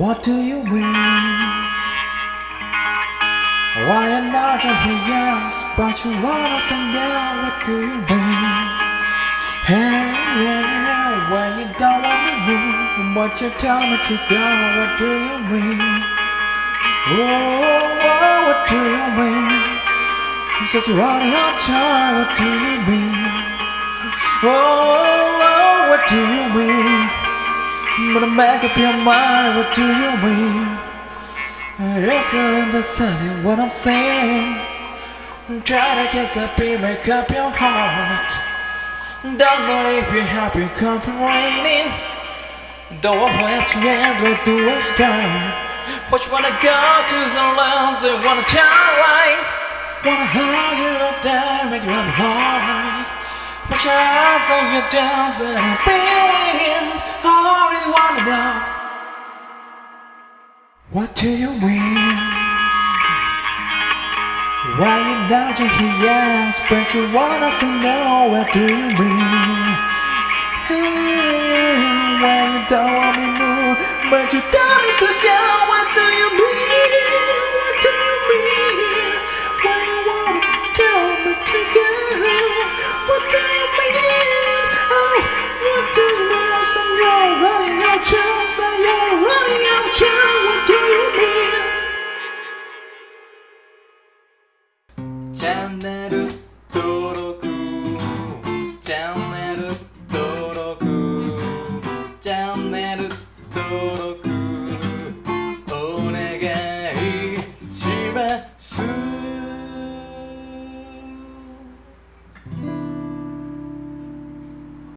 What do you mean? Why am not your yes, but you wanna say now? What do you mean? Hey, yeah, when you don't want me to, but you tell me to go. What do you mean? Oh, oh what do you mean? You said you want your time. What do you mean? Oh, oh, what do you mean? But make up your mind, what do you mean? Yes, I understand what I'm saying. Try to get happy, make up your heart. Don't know if you're happy, come from raining. Don't want to end, what do I start? What you wanna go to the lands, they wanna tell right? Wanna hug you down, make you happy, alright. Put your hands on your dance and I'm feeling I What do you mean? Why you nodding here, but you wanna say no What do you mean? Hey, why you don't want me more But you ャンネル登録チャンネル登録チャンネル登録お願いします